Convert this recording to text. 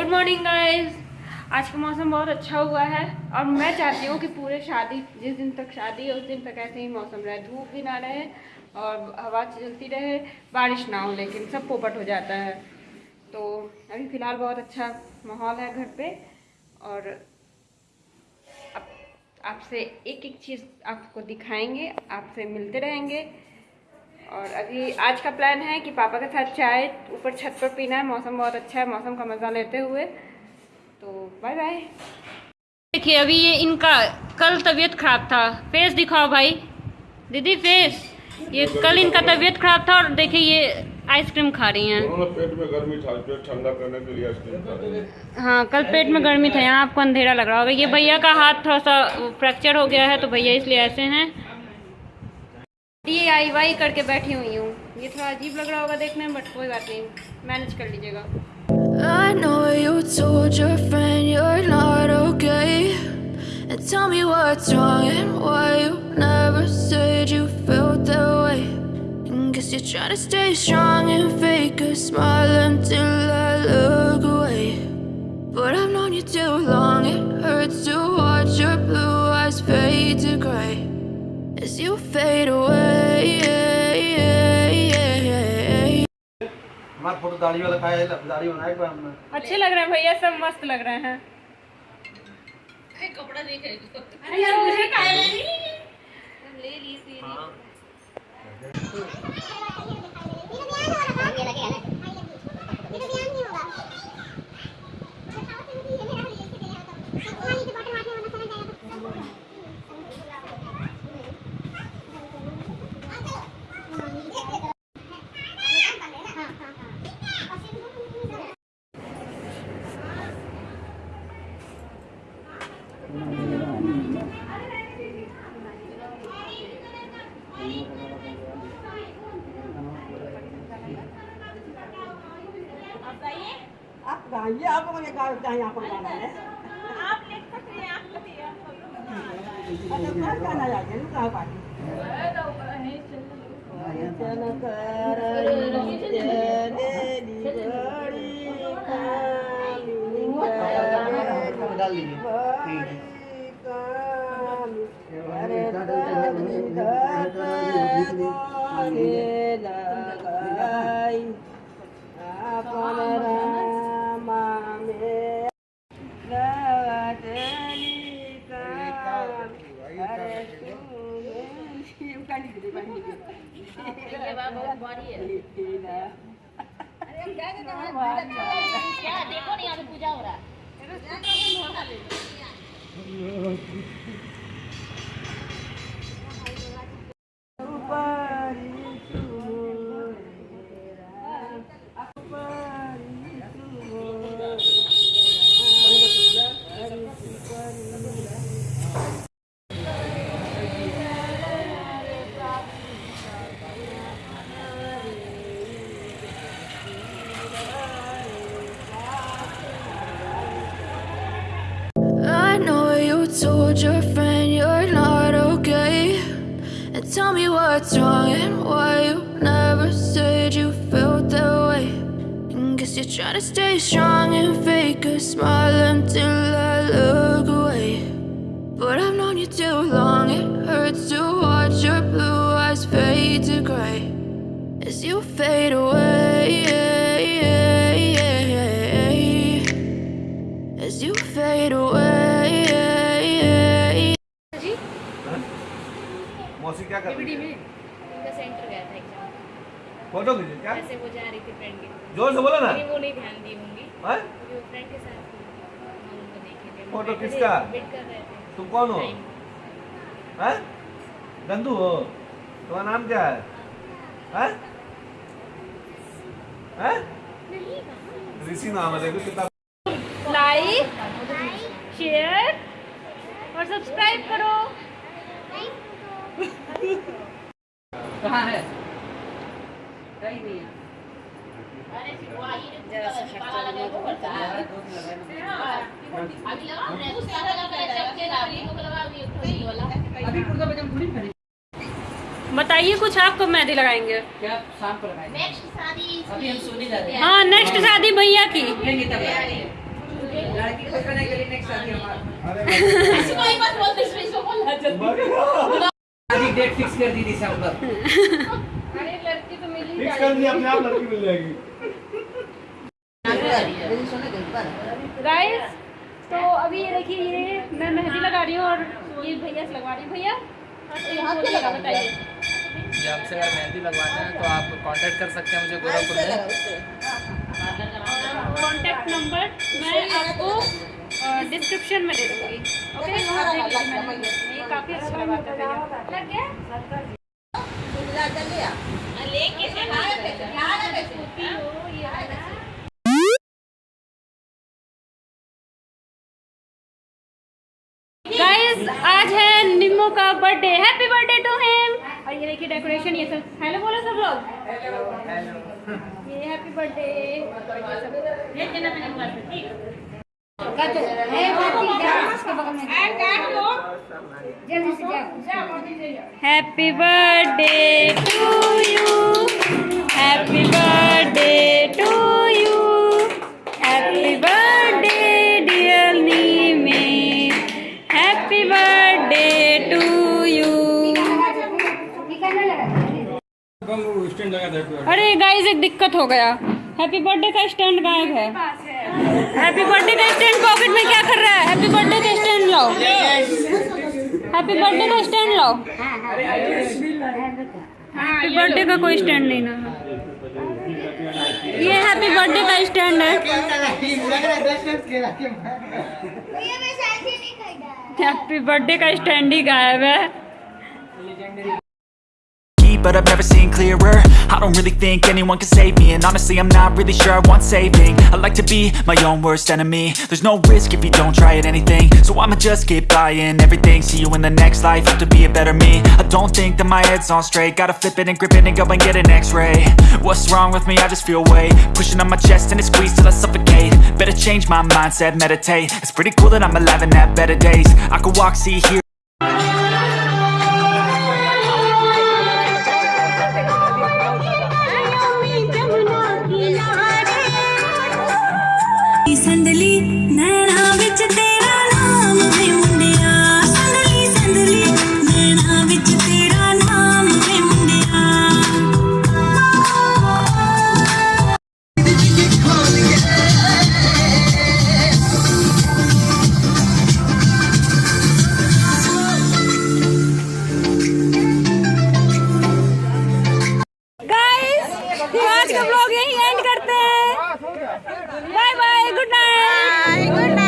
Good morning guys आज का मौसम बहुत अच्छा हुआ है और मैं चाहती हूँ कि पूरे शादी, जिस दिन तक शादी है, उस दिन तक ऐसे ही मौसम रहे। धूप भी ना रहे और हवा चलती रहे, बारिश ना हो, लेकिन सब पोपट हो जाता है। तो अभी फ़िलहाल बहुत अच्छा माहौल है घर पे और आपसे एक एक चीज़ आपको दिखाएँगे, आपसे मिलते रहेंगे। और अभी आज का प्लान है कि पापा के साथ चाय ऊपर छत पर पीना है। मौसम बहुत अच्छा है मौसम का मज़ा लेते हुए। तो बाय बाय देखिए अभी ये इनका कल तबीयत खराब था। फेस दिखाओ भाई। दीदी फेस। ये कल इनका तबीयत खराब था और देखिए ये आइसक्रीम खा रही हैं। पेट में गर्मी था पेट ठंडा करने के लिए आइसक्रीम खा रहे हैं। हाँ कल पेट में गर्मी था यहाँ आपको अंधेरा लग रहा होगा। ये भैया का हाथ थोड़ा सा फ्रैक्चर हो गया है तो भैया इसलिए ऐसे हैं। ये आई वाई करके बैठी हुई हूँ ये थोड़ा अजीब लग रहा होगा देखने में बट कोई बात नहीं मैनेज कर लीजिएगा I know you told your friend you're not okay. And tell me what's wrong and why you never said you felt that way. And guess you're trying to stay strong and fake a smile until I look away. But I've known you too long, it hurts to watch your दाढ़ी वाला खाया है दाढ़ी बनाया हमने अच्छे लग रहे हैं भैया सब मस्त लग रहे हैं। आप गाइए आप मुझे चाहिए आपको गाना है आप लिख सकते हैं आप बताइए अच्छा गाना चाहिए ना कहाँ पार्टी चल करई क्या क्या देखो नहीं यहाँ पूजा हो रहा I told your friend you're not okay. And tell me what's wrong and why you never said you felt that way. And guess you're trying to stay strong and fake a smile until I look away. But I've known you too long, it hurts to watch your blue eyes fade to gray as you fade away. Photo खींचे क्या? ऐसे वो जा रही थी friend के साथ ज़ोर से बोलो ना? वो नहीं ध्यान दी होंगी। हैं? क्योंकि वो फ्रेंड के साथ थी। उनको देखे थे। फ़ोटो किसका? वेट कर रहे थे। तुम कौन हो? Time. हैं? गंदू हो? तुम्हारा नाम क्या है? हैं? हैं? ऋषि नाम है देखो कितना लाइक शेयर और सब्सक्राइब करो। कहाँ है? नहीं जरा सा तो है अभी थोड़ी बताइए कुछ आप कब मेहंदी लगाएँगे? क्या शाम को लगाएँगे? नेक्स्ट शादी अभी हम सोने जा रहे हैं। हाँ नेक्स्ट शादी भैया की। लड़की को देखने के लिए नेक्स्ट शादी हमारा। ऐसी कोई मत बोल दे इसमें बोलना जल्दी। शादी डेट फिक्स कर दी मिल ही फिक्स कर दिया अपने आप लड़की मिल जाएगी। गाइस तो अभी ये देखिए ये मैं मेहंदी लगा रही हूँ और ये भैया से लगवा रही हूँ। भैया बताइए। आपसे अगर मेहंदी लगवाना है तो आप कांटेक्ट कर सकते हैं मुझे गोरखपुर में। कॉन्टैक्ट नंबर मैं आपको डिस्क्रिप्शन में दे दूँगी ओके? मैंने ये काफ़ी अच्छा लगा था लग गया? लेके से स्कूटी हो। गाइस आज है निम्मो का birthday happy birthday to him और ये देखिए डेकोरेशन ये सब. हेलो बोलो सब लोग. ये happy birthday happy birthday to you happy birthday to you happy birthday dear Nimme happy birthday to you अरे गाइस एक दिक्कत हो गया। हैप्पी बर्थडे का स्टैंड गायब है। हैप्पी बर्थडे का स्टैंड पॉकेट में क्या कर रहा है? हैप्पी बर्थडे का स्टैंड लाओ। हैप्पी बर्थडे का स्टैंड लाओ। हैप्पी बर्थडे का कोई स्टैंड नहीं ना। ये हैप्पी बर्थडे का स्टैंड है। हैप्पी बर्थडे का स्टैंड ही गायब है। But I've never seen clearer. I don't really think anyone can save me And honestly I'm not really sure I want saving. I like to be my own worst enemy. There's no risk if you don't try at anything. So I'ma just keep buying everything. See you in the next life, have to be a better me. I don't think that my head's on straight. Gotta flip it and grip it and go and get an x-ray. What's wrong with me? I just feel weight. Pushing on my chest and it squeezes till I suffocate. Better change my mindset, meditate. It's pretty cool that I'm alive and have better days. I could walk, see, hear आज का blog यही and करते हैं। Bye bye good night